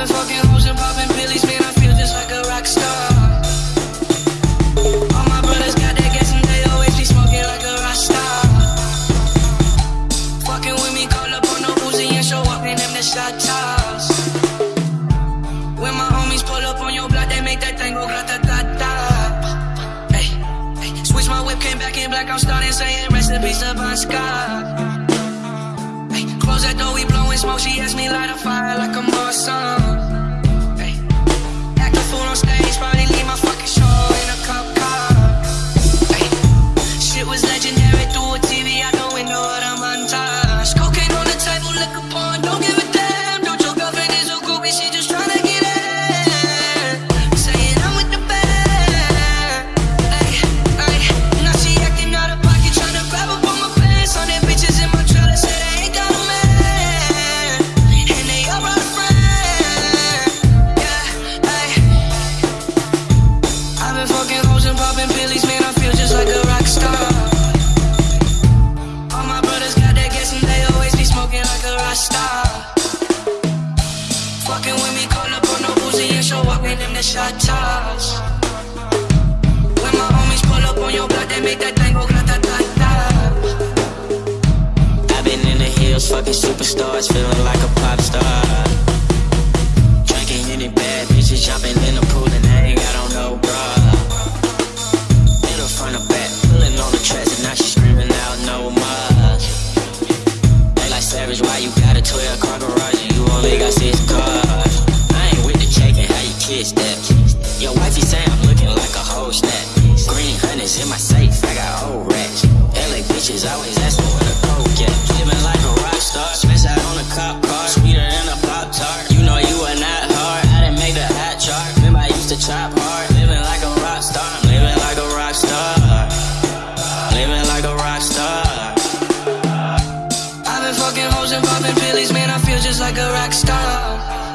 Popping fucking hoes and popping pillies, man, I feel just like a rock star. All my brothers got that gas and they always be smoking like a rock star. Fucking with me, call up on the Uzi and show up, name them the shot toss. When my homies pull up on your block, they make that tango, go grata ta ta. Hey, switch my whip, came back in black, I'm starting saying rest in peace, Scott. Hey, close that door, we blowing smoke, she asked me. Man. I feel just like a rock star. All my brothers got that gas and they always be smoking like a rock star. Fucking with me, up on no and show up shot toss. When my homies pull up on your block, they make that. I've been in the hills, fucking superstars, feeling like a pop star. You got a 12 car garage and you only got six cars? I ain't with the checking, how you kiss that? Your wifey say I'm looking like a whole snack. Green honey's in my safe, I got old racks. LA bitches always Fucking hoes and popping pillies, man. I feel just like a rock star.